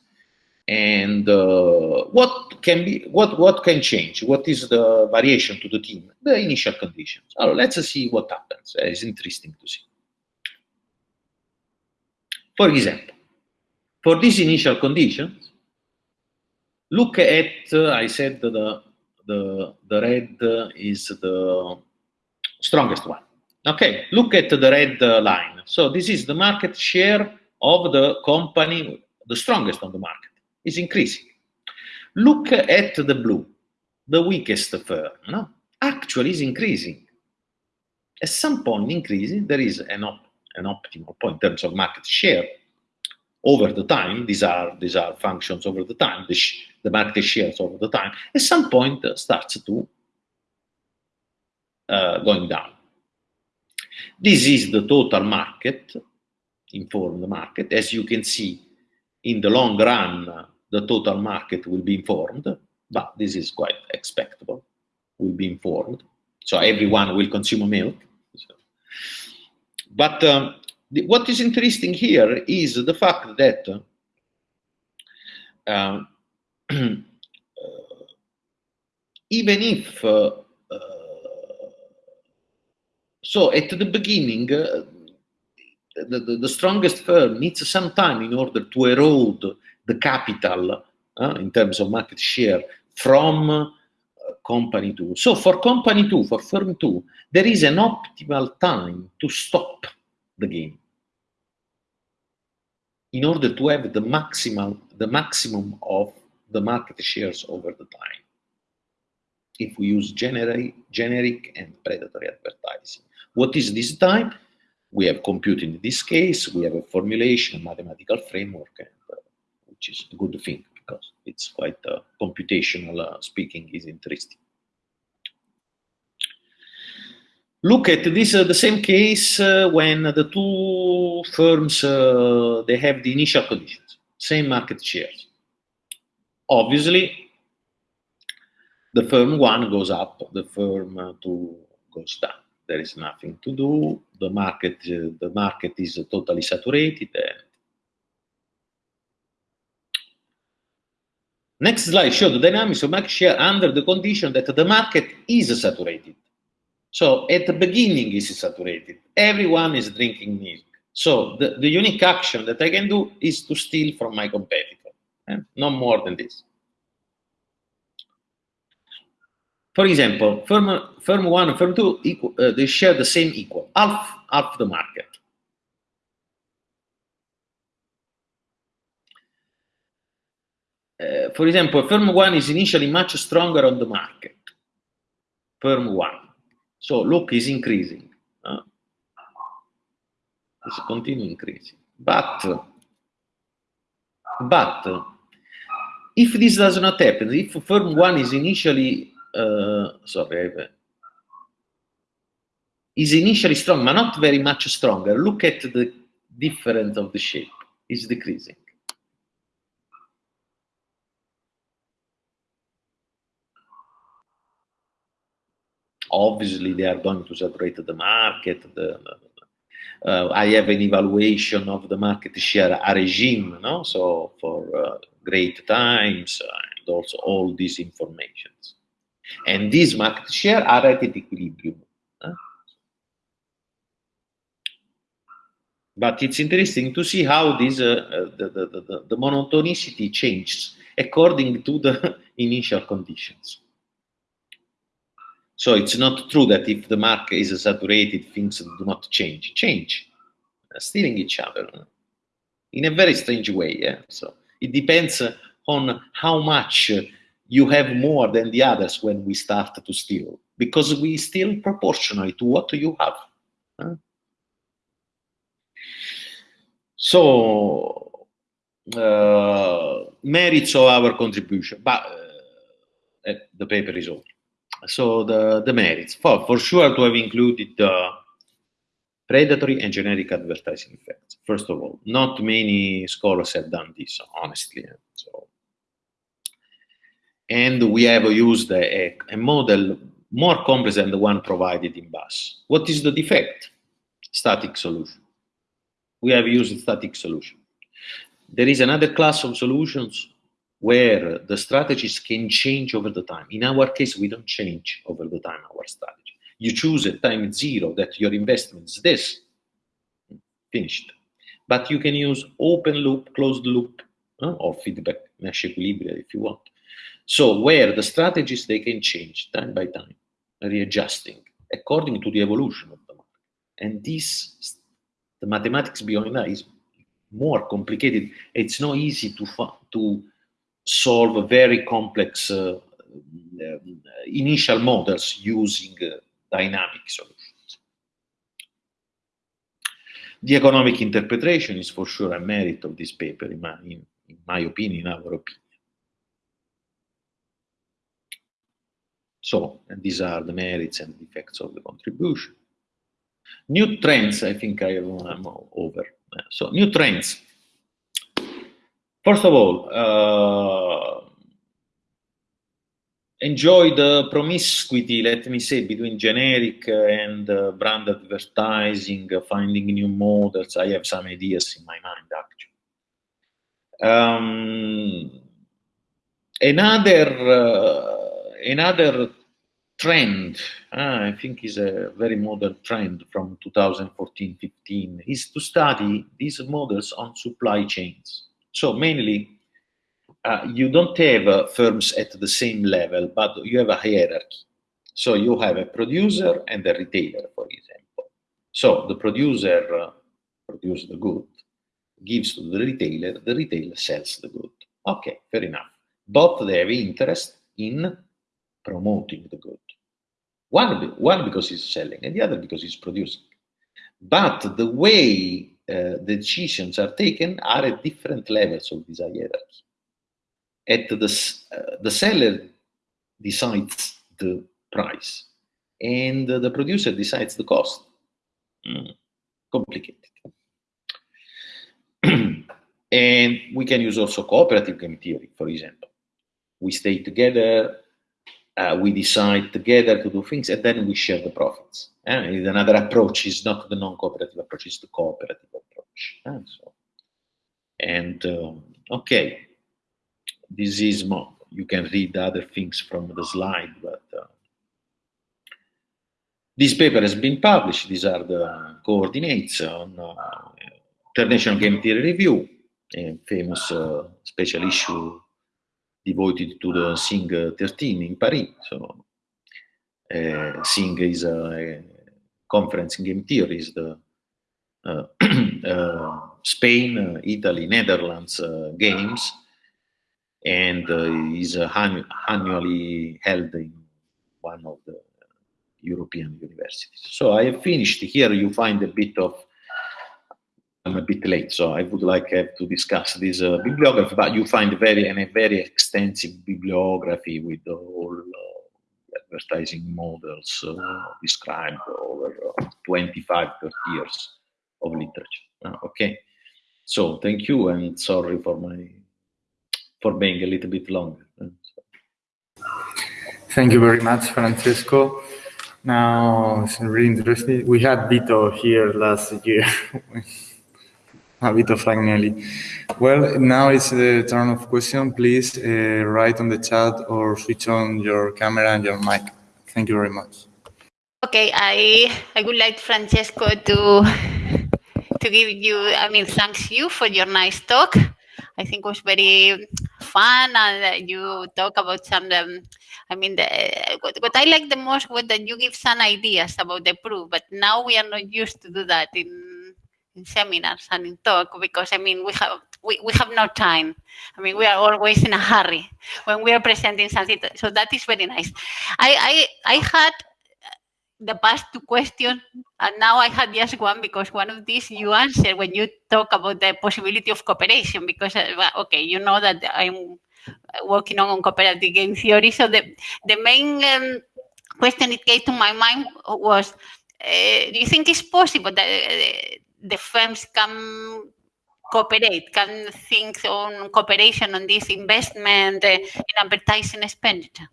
And uh, what can be what what can change? What is the variation to the team? The initial conditions. So let's see what happens. Uh, it's interesting to see. For example, for these initial conditions, look at uh, I said the the the red is the strongest one. Okay, look at the red line. So this is the market share of the company, the strongest on the market, is increasing. Look at the blue, the weakest firm, no? actually is increasing. At some point increasing, there is an, op an optimal point in terms of market share over the time. These are, these are functions over the time, the, the market shares over the time. At some point uh, starts to uh, going down. This is the total market, informed market. As you can see, in the long run, the total market will be informed, but this is quite expectable, will be informed. So everyone will consume milk. So. But um, what is interesting here is the fact that uh, even if uh, so at the beginning, uh, the, the, the, strongest firm needs some time in order to erode the capital uh, in terms of market share from uh, company two. So for company two, for firm two, there is an optimal time to stop the game in order to have the maximum, the maximum of the market shares over the time if we use generic, generic and predatory advertising. What is this time? We have compute in this case, we have a formulation, a mathematical framework, which is a good thing because it's quite uh, computational uh, speaking is interesting. Look at this, uh, the same case uh, when the two firms, uh, they have the initial conditions, same market shares. Obviously, the firm one goes up, the firm two goes down there is nothing to do. The market, uh, the market is totally saturated. Next slide shows the dynamics of market share under the condition that the market is saturated. So at the beginning is saturated. Everyone is drinking milk. So the, the unique action that I can do is to steal from my competitor. Eh? No more than this. For example, firm, firm one and firm two, equal, uh, they share the same equal, half, half the market. Uh, for example, firm one is initially much stronger on the market. Firm one. So look is increasing. Uh, It's continue increasing. But, but if this does not happen, if firm one is initially, uh, sorry, is initially strong, but not very much stronger, look at the difference of the shape. It's decreasing. Obviously, they are going to saturate the market. The, uh, I have an evaluation of the market share a regime, no? so for uh, great times and also all these informations. And these market share are at equilibrium. But it's interesting to see how this uh the, the, the, the monotonicity changes according to the initial conditions. So it's not true that if the market is saturated, things do not change. Change, stealing each other in a very strange way. Yeah? So it depends on how much you have more than the others when we start to steal, because we steal proportionally to what you have. So, uh, merits of our contribution, but uh, the paper is over. So the, the merits, for, for sure to have included the predatory and generic advertising effects. First of all, not many scholars have done this, honestly. Eh, so, and we have used a, a model more complex than the one provided in Bass. What is the defect? Static solution. We have used static solution. There is another class of solutions where the strategies can change over the time. In our case, we don't change over the time our strategy. You choose at time zero that your investment is this, finished. But you can use open loop, closed loop, uh, or feedback Nash equilibrium if you want. So where the strategies, they can change time by time, readjusting according to the evolution of the market. And this, the mathematics behind that is more complicated. It's not easy to, to solve very complex uh, um, initial models using uh, dynamic solutions. The economic interpretation is for sure a merit of this paper, in my, in, in my opinion, in our opinion. So, and these are the merits and defects of the contribution. New trends, I think I am over. So, new trends. First of all, uh, enjoy the promiscuity, let me say, between generic and uh, brand advertising, uh, finding new models. I have some ideas in my mind, actually. Um, another uh, another trend, uh, I think is a very modern trend from 2014-15, is to study these models on supply chains. So mainly, uh, you don't have uh, firms at the same level, but you have a hierarchy. So you have a producer and a retailer, for example. So the producer uh, produces the good, gives to the retailer, the retailer sells the good. Okay, fair enough. Both they have interest in promoting the good. One, one because he's selling, and the other because he's producing. But the way uh, decisions are taken are at different levels of this hierarchy. At the, uh, the seller decides the price, and the producer decides the cost. Mm, complicated. and we can use also cooperative game theory, for example. We stay together, uh, we decide together to do things, and then we share the profits. And another approach is not the non-cooperative approach, it's the cooperative approach. And, so, and um, okay, this is more, you can read other things from the slide, but uh, this paper has been published. These are the coordinates on uh, International Game Theory Review, a famous uh, special issue devoted to the SING 13 in Paris. So, uh, SING is a, a, conference in game theory, is the uh, uh, Spain, Italy, Netherlands games, and is annually held in one of the European universities. So I have finished. Here you find a bit of I'm a bit late, so I would like to discuss this uh, bibliography, but you find very and a very extensive bibliography with all uh, advertising models uh, described over uh, 25, 30 years of literature. Uh, okay, so thank you and sorry for my for being a little bit longer. Thank you very much, Francesco. Now, it's really interesting. We had Vito here last year. Vito Fragnelli. Well, now it's the turn of question. Please uh, write on the chat or switch on your camera and your mic. Thank you very much. Okay, I I would like Francesco to to give you. I mean, thanks you for your nice talk. I think it was very fun, and you talk about some. Um, I mean, the, what, what I like the most was that you give some ideas about the proof, but now we are not used to do that in in seminars and in talk because I mean we have we, we have no time. I mean we are always in a hurry when we are presenting something. So that is very nice. I I, I had the past two questions and now I had just one because one of these you answered when you talk about the possibility of cooperation because uh, okay you know that I'm working on, on cooperative game theory. So the the main um, question it came to my mind was. Uh, do you think it's possible that uh, the firms can cooperate, can think on cooperation on this investment uh, in advertising expenditure?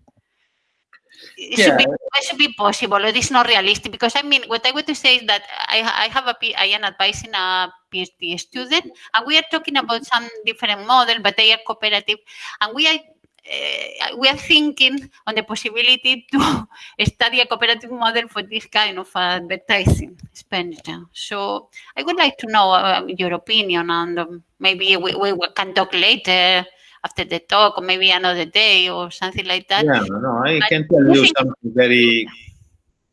It, yeah. should be, it should be possible. It is not realistic because I mean, what I want to say is that I, I have a I am advising a PhD student, and we are talking about some different model, but they are cooperative, and we are uh, we are thinking on the possibility to study a cooperative model for this kind of advertising expenditure. So I would like to know uh, your opinion, and um, maybe we, we, can talk later after the talk, or maybe another day, or something like that. Yeah, no, I but can tell you something very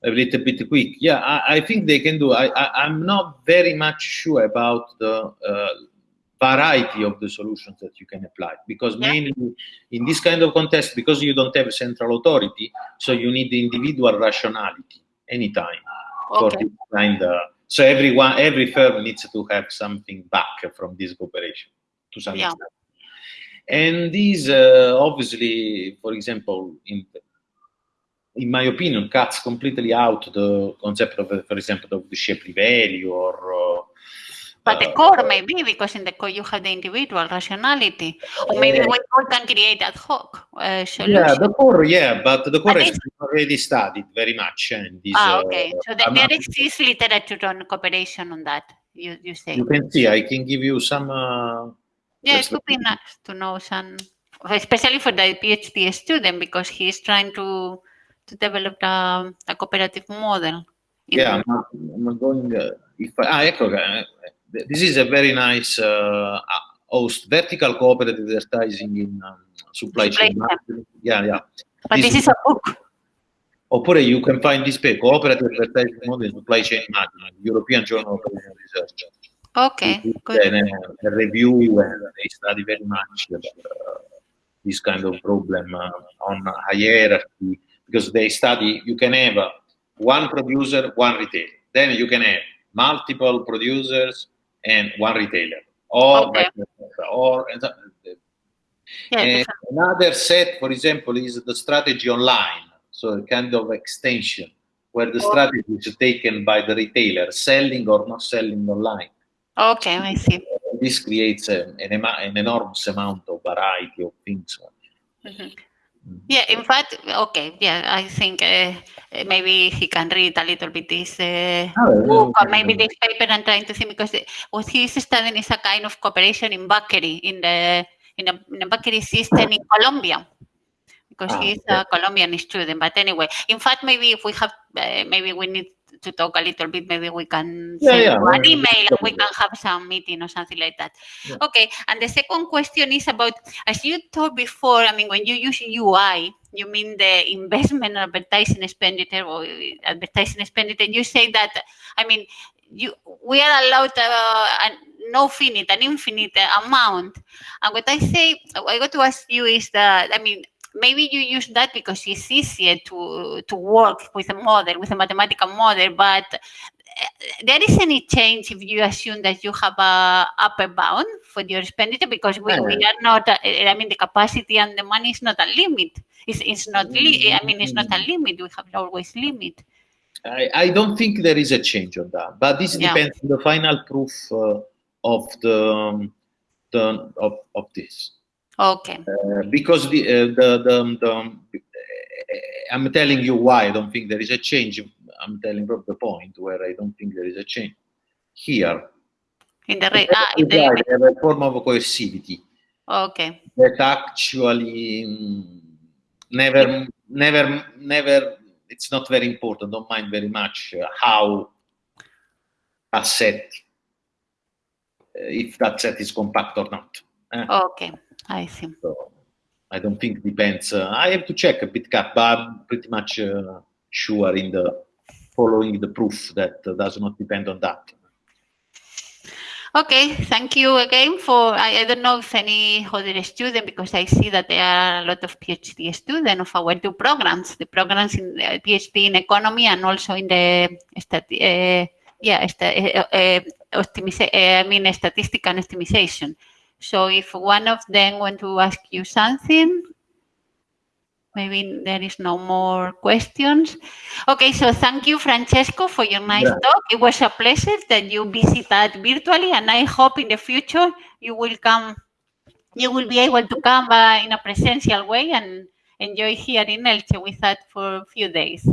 a little bit quick. Yeah, I, I think they can do. I, I am not very much sure about the uh, variety of the solutions that you can apply because yeah. mainly in this kind of context because you don't have a central authority so you need the individual rationality anytime okay. for this kind of, so everyone every firm needs to have something back from this cooperation to some yeah. extent and these uh, obviously for example in in my opinion cuts completely out the concept of for example of the Shapley value or uh, but the core maybe because in the core you have the individual rationality, or maybe we all can create ad hoc uh, solution. Yeah, the core, yeah, but the core is already studied very much. And this, ah, okay. Uh, so the, there exists literature on cooperation on that. You you say. You can see. I can give you some. Uh, yeah, it would be nice to know some, especially for the PhD student because he's trying to to develop a, a cooperative model. Yeah, I'm I'm going. Uh, if I, ah, ecco, uh, this is a very nice uh, host, vertical cooperative advertising in um, supply, supply chain. chain. Yeah, yeah. But this, this is a book. Oppure you can find this paper, Cooperative Advertising Model in Supply Chain Management, European Journal of Research. Okay, good. And a, a review and they study very much uh, this kind of problem uh, on hierarchy because they study, you can have one producer, one retailer. Then you can have multiple producers, and one retailer or okay. or yeah, another set for example is the strategy online so a kind of extension where the strategy is taken by the retailer selling or not selling online. Okay i see. This creates a, an, an, enormous amount of variety of things. Mm -hmm. Yeah, in fact, okay, yeah, I think uh, maybe he can read a little bit this uh, oh, book or maybe this paper and trying to see because what he's studying is a kind of cooperation in bakery, in the in a, in a bakery system in Colombia because ah, he's a Colombian student. But anyway, in fact, maybe if we have, uh, maybe we need to talk a little bit, maybe we can yeah, send yeah. an email and we can have some meeting or something like that. Yeah. Okay. And the second question is about, as you told before, I mean, when you use UI, you mean the investment advertising expenditure or advertising expenditure, you say that, I mean, you we are allowed uh, an no finite, an infinite amount. And what I say, I got to ask you is that, I mean, maybe you use that because it's easier to to work with a model with a mathematical model but there is any change if you assume that you have a upper bound for your expenditure because we, we are not, uh, I mean, the capacity and the money is not a limit. It's, it's not, li- I mean, it's not a limit. We have always limit. I, I don't think there is a change on that, but this Yeah. depends on the final proof uh, of the, um, the of, of this. Okay. Uh, because the, uh, the, the, the uh, I'm telling you why I don't think there is a change. I'm telling you the point where I don't think there is a change. Here, In the, re- ah, in the, have a form of coercivity okay. that actually mm, never, never, never. It's not very important. Don't mind very much uh, how a set, uh, if that set is compact or not. eh? Okay. I see. So I don't think depends. Uh, I have to check a bit cap, but I'm pretty much uh, sure in the following the proof that uh, does not depend on that. Okay, thank you again for, I, I don't know if any other student, because I see that there are a lot of PhD students of our two programs, the programs in the PhD in economy and also in the, uh, yeah, uh, uh, uh, I mean, statistical optimization. So if one of them want to ask you something, maybe there is no more questions. Okay, so thank you, Francesco, for your nice Yeah. talk. It was a pleasure that you visited virtually, and I hope in the future you will come, you will be able to come uh, in a presential way and enjoy here in Elche with us for a few days.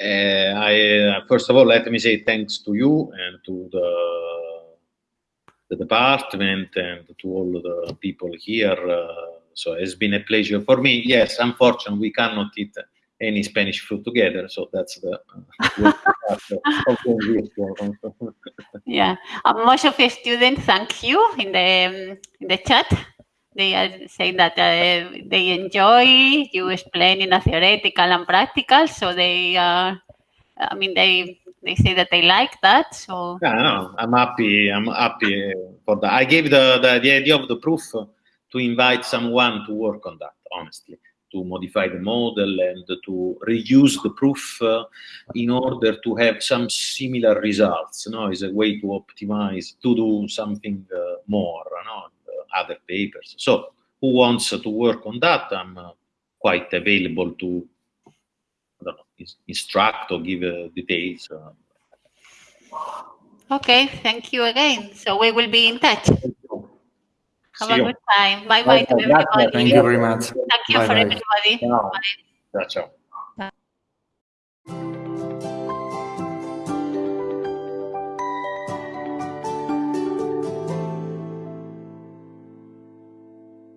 Uh, I uh, first of all let me say thanks to you and to the the department and to all the people here. Uh, so it's been a pleasure for me. Yes, unfortunately we cannot eat any Spanish food together, so that's the uh. Yeah, uh, most of the students thank you in the um, in the chat. They are saying that uh, they enjoy you explaining the theoretical and practical. So they, are, I mean, they they say that they like that. So Yeah, no, I'm happy. I'm happy for that. I gave the, the, the idea of the proof to invite someone to work on that, honestly, to modify the model and to reuse the proof uh, in order to have some similar results. You know, is a way to optimize, to do something uh, more, you know, other papers. So, who wants to work on that? I'm uh, quite available to I don't know, ins- instruct or give uh, details. Uh, okay, thank you again. So we will be in touch. Have See a you. good time. Bye bye to Bye-bye. Everybody. Thank you very much. Thank you for Bye-bye. everybody. Ciao. Bye. Ciao, ciao.